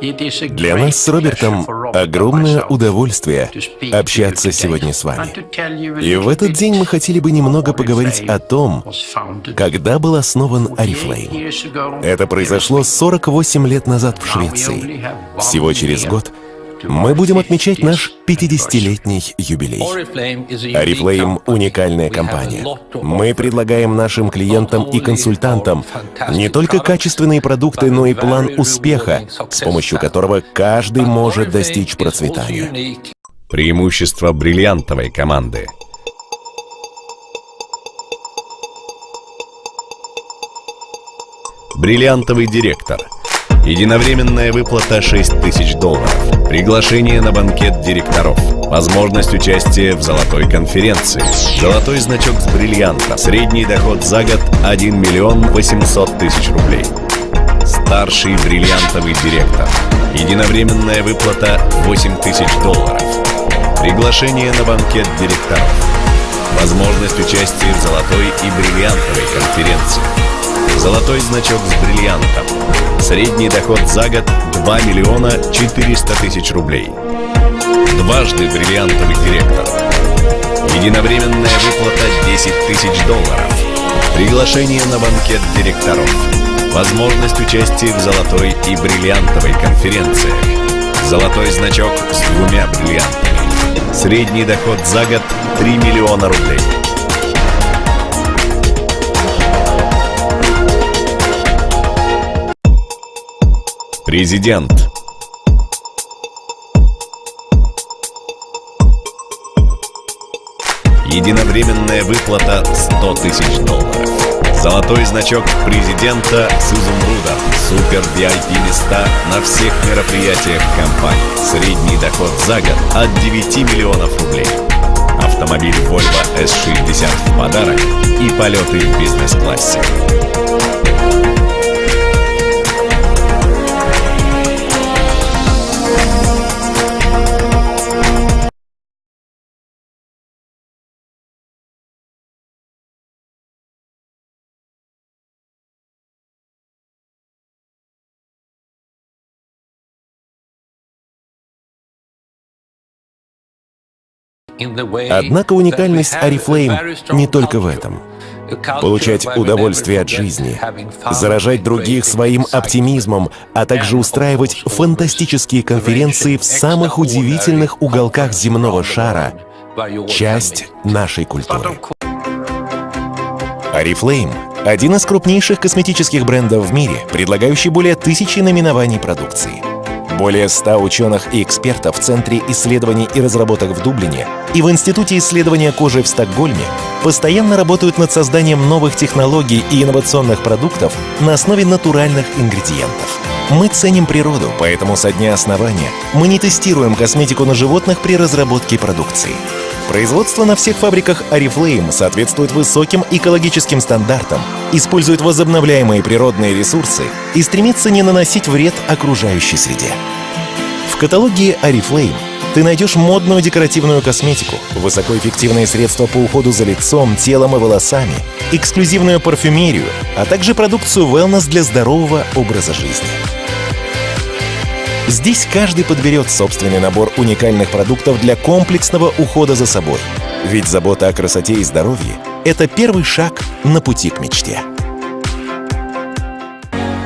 Для нас с Робертом огромное удовольствие общаться сегодня с вами. И в этот день мы хотели бы немного поговорить о том, когда был основан Oriflame. Это произошло 48 лет назад в Швеции. Всего через год мы будем отмечать наш 50-летний юбилей. Oriflame — уникальная компания. Мы предлагаем нашим клиентам и консультантам не только качественные продукты, но и план успеха, с помощью которого каждый может достичь процветания. Преимущество бриллиантовой команды. Бриллиантовый директор — Единовременная выплата 6 тысяч долларов. Приглашение на банкет директоров. Возможность участия в золотой конференции. Золотой значок с бриллиантом. Средний доход за год 1 миллион 800 тысяч рублей. Старший бриллиантовый директор. Единовременная выплата 8 тысяч долларов. Приглашение на банкет директоров. Возможность участия в золотой и бриллиантовой конференции. Золотой значок с бриллиантом. Средний доход за год 2 миллиона 400 тысяч рублей. Дважды бриллиантовый директор. Единовременная выплата 10 тысяч долларов. Приглашение на банкет директоров. Возможность участия в золотой и бриллиантовой конференции. Золотой значок с двумя бриллиантами. Средний доход за год 3 миллиона рублей. Президент. Единовременная выплата 100 тысяч долларов. Золотой значок президента с изумрудом. Супер VIP места на всех мероприятиях компании. Средний доход за год от 9 миллионов рублей. Автомобиль Volvo S60 в подарок и полеты в бизнес-классе. Однако уникальность Oriflame не только в этом. Получать удовольствие от жизни, заражать других своим оптимизмом, а также устраивать фантастические конференции в самых удивительных уголках земного шара — часть нашей культуры. Oriflame — один из крупнейших косметических брендов в мире, предлагающий более тысячи наименований продукции. Более 100 ученых и экспертов в Центре исследований и разработок в Дублине и в Институте исследования кожи в Стокгольме постоянно работают над созданием новых технологий и инновационных продуктов на основе натуральных ингредиентов. Мы ценим природу, поэтому со дня основания мы не тестируем косметику на животных при разработке продукции. Производство на всех фабриках Oriflame соответствует высоким экологическим стандартам, использует возобновляемые природные ресурсы и стремится не наносить вред окружающей среде. В каталоге Oriflame ты найдешь модную декоративную косметику, высокоэффективные средства по уходу за лицом, телом и волосами, эксклюзивную парфюмерию, а также продукцию wellness для здорового образа жизни. Здесь каждый подберет собственный набор уникальных продуктов для комплексного ухода за собой. Ведь забота о красоте и здоровье — это первый шаг на пути к мечте.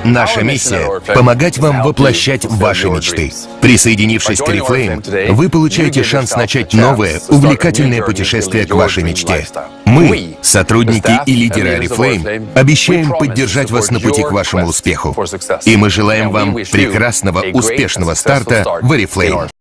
Наша миссия — помогать вам воплощать ваши мечты. Присоединившись к Oriflame, вы получаете шанс начать новое, увлекательное путешествие к вашей мечте. Мы, сотрудники и лидеры Oriflame, обещаем поддержать вас на пути к вашему успеху. И мы желаем вам прекрасного, успешного старта в Oriflame.